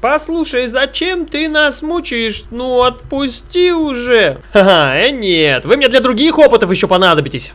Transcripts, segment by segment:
Послушай, зачем ты нас мучаешь? Ну, отпусти уже. Ха-ха, э, нет, вы мне для других опытов еще понадобитесь.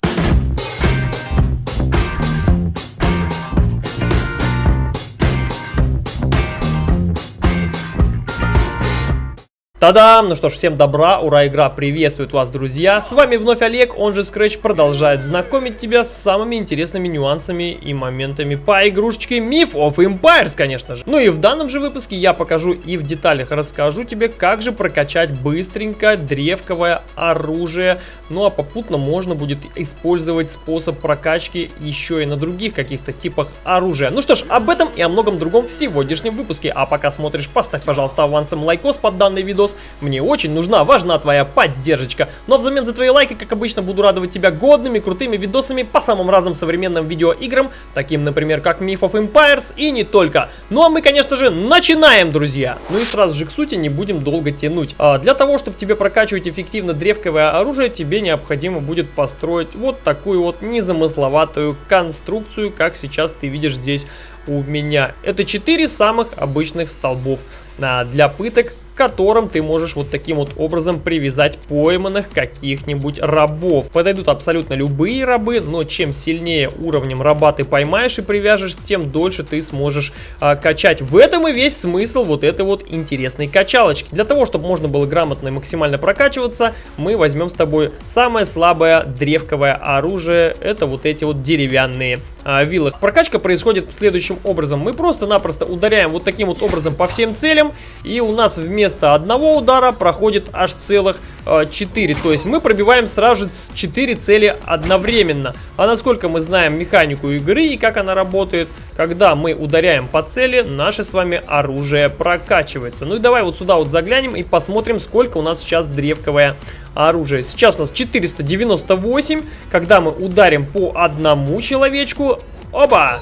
Тадам! Ну что ж, всем добра, ура, игра приветствует вас, друзья! С вами вновь Олег, он же Scratch продолжает знакомить тебя с самыми интересными нюансами и моментами по игрушечке Myth of Empires, конечно же. Ну и в данном же выпуске я покажу и в деталях расскажу тебе, как же прокачать быстренько древковое оружие. Ну а попутно можно будет использовать способ прокачки еще и на других каких-то типах оружия. Ну что ж, об этом и о многом другом в сегодняшнем выпуске. А пока смотришь, поставь, пожалуйста, авансом лайкос под данный видос видос. Мне очень нужна, важна твоя поддержка. Но взамен за твои лайки, как обычно, буду радовать тебя годными, крутыми видосами по самым разным современным видеоиграм, таким, например, как Myth of Empires и не только. Ну а мы, конечно же, начинаем, друзья! Ну и сразу же к сути не будем долго тянуть. А для того, чтобы тебе прокачивать эффективно древковое оружие, тебе необходимо будет построить вот такую вот незамысловатую конструкцию, как сейчас ты видишь здесь у меня. Это четыре самых обычных столбов а, для пыток, которым ты можешь вот таким вот образом привязать пойманных каких-нибудь рабов. Подойдут абсолютно любые рабы, но чем сильнее уровнем раба ты поймаешь и привяжешь, тем дольше ты сможешь а, качать. В этом и весь смысл вот этой вот интересной качалочки. Для того, чтобы можно было грамотно и максимально прокачиваться, мы возьмем с тобой самое слабое древковое оружие. Это вот эти вот деревянные а, виллы. Прокачка происходит следующим образом. Мы просто-напросто ударяем вот таким вот образом по всем целям, и у нас вместо одного удара проходит аж целых э, 4. То есть мы пробиваем сразу же 4 цели одновременно. А насколько мы знаем механику игры и как она работает, когда мы ударяем по цели, наше с вами оружие прокачивается. Ну и давай вот сюда вот заглянем и посмотрим, сколько у нас сейчас древковое оружие. Сейчас у нас 498. Когда мы ударим по одному человечку, оба!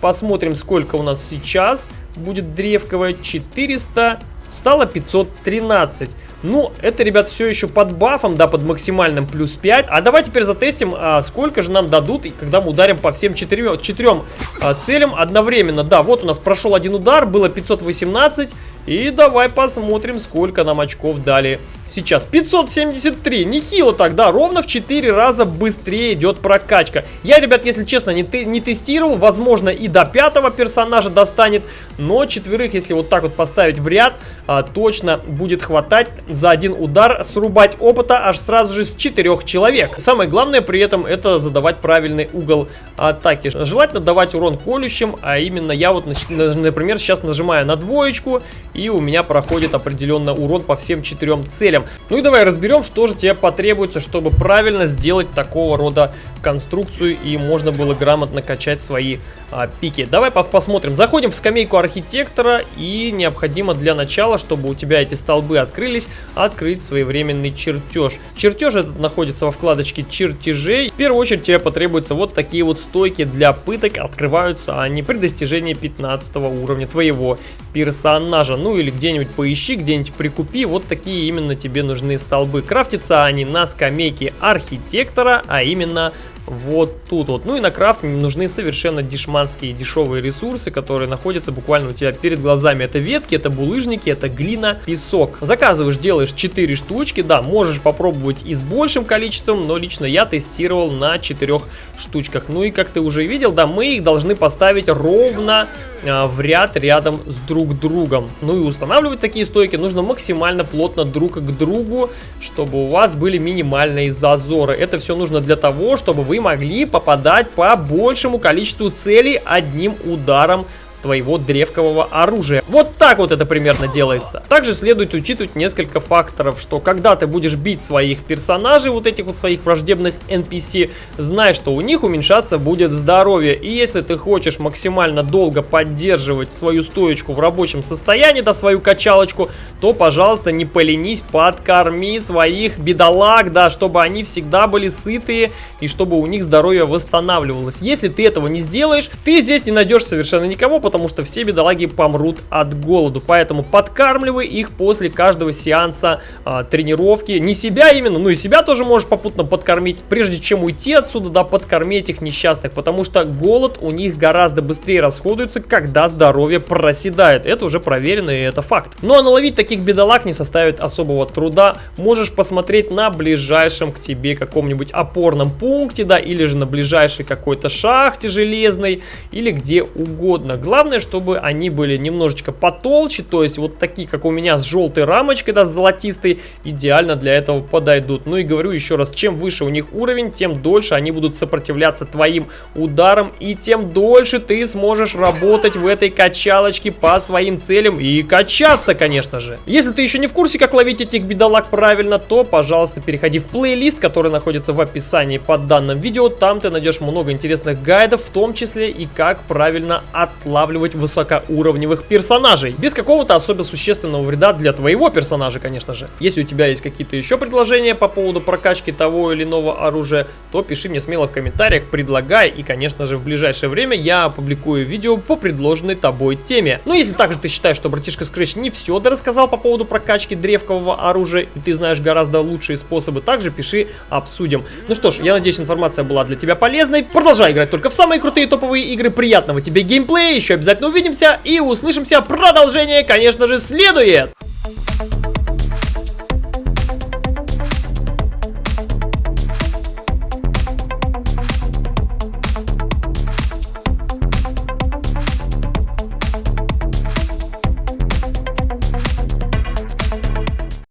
Посмотрим, сколько у нас сейчас будет древковое. 400 стало 513. Ну, это, ребят, все еще под бафом, да, под максимальным плюс 5. А давай теперь затестим, а, сколько же нам дадут, когда мы ударим по всем четырем, четырем а, целям одновременно. Да, вот у нас прошел один удар, было 518. И давай посмотрим, сколько нам очков дали сейчас. 573, нехило так, да, ровно в 4 раза быстрее идет прокачка. Я, ребят, если честно, не, не тестировал, возможно и до пятого персонажа достанет, но четверых, если вот так вот поставить в ряд, а, точно будет хватать за один удар срубать опыта аж сразу же с четырех человек. Самое главное при этом это задавать правильный угол атаки. Желательно давать урон колющим, а именно я вот, например, сейчас нажимаю на двоечку и у меня проходит определенно урон по всем четырем целям. Ну и давай разберем, что же тебе потребуется, чтобы правильно сделать такого рода конструкцию и можно было грамотно качать свои а, пики. Давай по посмотрим. Заходим в скамейку архитектора и необходимо для начала, чтобы у тебя эти столбы открылись, открыть своевременный чертеж. Чертеж этот находится во вкладочке чертежей. В первую очередь тебе потребуются вот такие вот стойки для пыток. Открываются они при достижении 15 уровня твоего персонажа. Ну или где-нибудь поищи, где-нибудь прикупи. Вот такие именно тебе нужны столбы. Крафтятся они на скамейке архитектора, а именно вот тут вот. Ну и на крафт нужны совершенно дешманские дешевые ресурсы, которые находятся буквально у тебя перед глазами. Это ветки, это булыжники, это глина, песок. Заказываешь, делаешь 4 штучки, да, можешь попробовать и с большим количеством, но лично я тестировал на 4 штучках. Ну и как ты уже видел, да, мы их должны поставить ровно а, в ряд рядом с друг другом. Ну и устанавливать такие стойки нужно максимально плотно друг к другу, чтобы у вас были минимальные зазоры. Это все нужно для того, чтобы вы могли попадать по большему количеству целей одним ударом твоего древкового оружия. Вот так вот это примерно делается. Также следует учитывать несколько факторов, что когда ты будешь бить своих персонажей, вот этих вот своих враждебных NPC, знай, что у них уменьшаться будет здоровье. И если ты хочешь максимально долго поддерживать свою стоечку в рабочем состоянии, да, свою качалочку, то, пожалуйста, не поленись, подкорми своих бедолаг, да, чтобы они всегда были сытые и чтобы у них здоровье восстанавливалось. Если ты этого не сделаешь, ты здесь не найдешь совершенно никого, потому что все бедолаги помрут от голоду. Поэтому подкармливай их после каждого сеанса а, тренировки. Не себя именно, ну и себя тоже можешь попутно подкормить, прежде чем уйти отсюда, да, подкормить этих несчастных, потому что голод у них гораздо быстрее расходуется, когда здоровье проседает. Это уже проверено и это факт. Ну а наловить таких бедолаг не составит особого труда. Можешь посмотреть на ближайшем к тебе каком-нибудь опорном пункте, да, или же на ближайшей какой-то шахте железной, или где угодно. Главное, чтобы они были немножечко потолще, то есть вот такие, как у меня, с желтой рамочкой, да, с золотистой, идеально для этого подойдут. Ну и говорю еще раз, чем выше у них уровень, тем дольше они будут сопротивляться твоим ударам, и тем дольше ты сможешь работать в этой качалочке по своим целям и качаться, конечно же. Если ты еще не в курсе, как ловить этих бедолаг правильно, то, пожалуйста, переходи в плейлист, который находится в описании под данным видео. Там ты найдешь много интересных гайдов, в том числе и как правильно отлавливать высокоуровневых персонажей. Без какого-то особо существенного вреда для твоего персонажа, конечно же. Если у тебя есть какие-то еще предложения по поводу прокачки того или иного оружия, то пиши мне смело в комментариях, предлагай. И, конечно же, в ближайшее время я опубликую видео по предложенной тобой теме. Но если также ты считаешь, что братишка Scratch не все рассказал по поводу прокачки древкового оружия, и ты знаешь гораздо лучшие способы, также пиши, обсудим. Ну что ж, я надеюсь, информация была для тебя полезной. Продолжай играть только в самые крутые топовые игры. Приятного тебе геймплея, еще обязательно увидимся и услышимся. Продолжение, конечно же, следует!